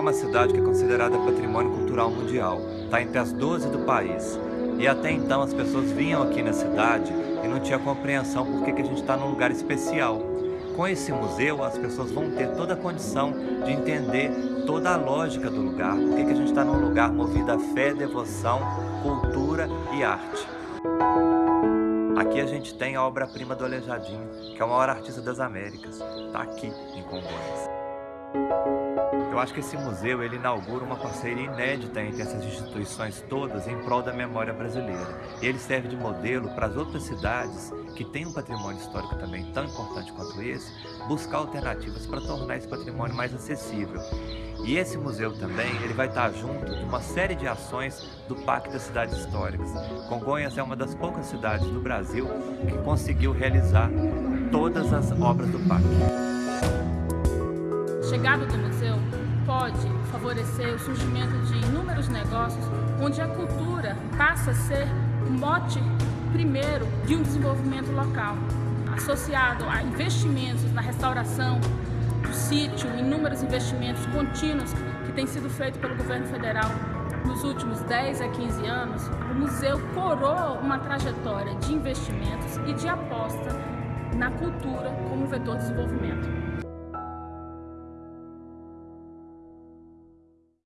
uma cidade que é considerada patrimônio cultural mundial, está entre as 12 do país. E até então as pessoas vinham aqui na cidade e não tinha compreensão por que, que a gente está num lugar especial. Com esse museu, as pessoas vão ter toda a condição de entender toda a lógica do lugar, por que, que a gente está num lugar movido a fé, devoção, cultura e arte. Aqui a gente tem a obra-prima do Aleijadinho, que é o maior artista das Américas. Está aqui em Congonhas. Eu acho que esse museu ele inaugura uma parceria inédita entre essas instituições todas em prol da memória brasileira. E ele serve de modelo para as outras cidades que têm um patrimônio histórico também tão importante quanto esse, buscar alternativas para tornar esse patrimônio mais acessível. E esse museu também ele vai estar junto de uma série de ações do Pacto das Cidades Históricas. Congonhas é uma das poucas cidades do Brasil que conseguiu realizar todas as obras do pacto chegada do museu pode favorecer o surgimento de inúmeros negócios onde a cultura passa a ser o mote primeiro de um desenvolvimento local, associado a investimentos na restauração do sítio, inúmeros investimentos contínuos que têm sido feitos pelo governo federal nos últimos 10 a 15 anos, o museu corou uma trajetória de investimentos e de aposta na cultura como vetor de desenvolvimento.